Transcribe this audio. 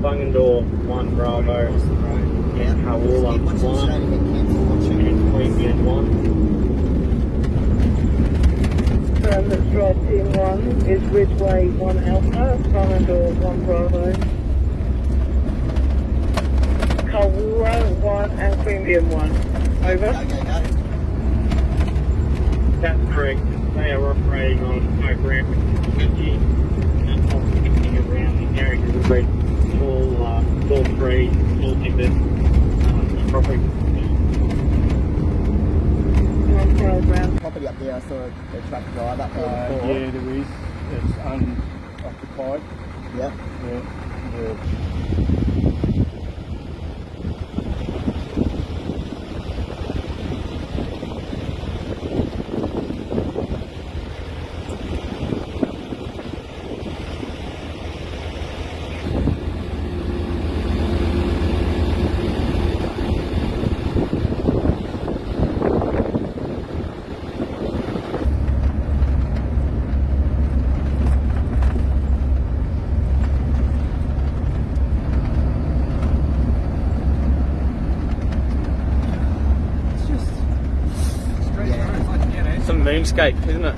Bungendore 1 Bravo Across the road. and Carwoola Once it's 1 straight ahead, cancel watching. and Queanbeyan 1. Confirm that Strike Team 1 is Ridgeway 1 Alpha, Bungendore 1 Bravo. Carwoola 1 and Queanbeyan 1. Over. Go, go, go. That's correct. They are operating on smoke ramp 20 and operating around the area of the red all, uh, all three, all timbered, um, program. Property up there, I saw a, truck drive up there Uh, yeah, there is. It's unoccupied. Yep. Yeah. Yeah. Moonscape, isn't it?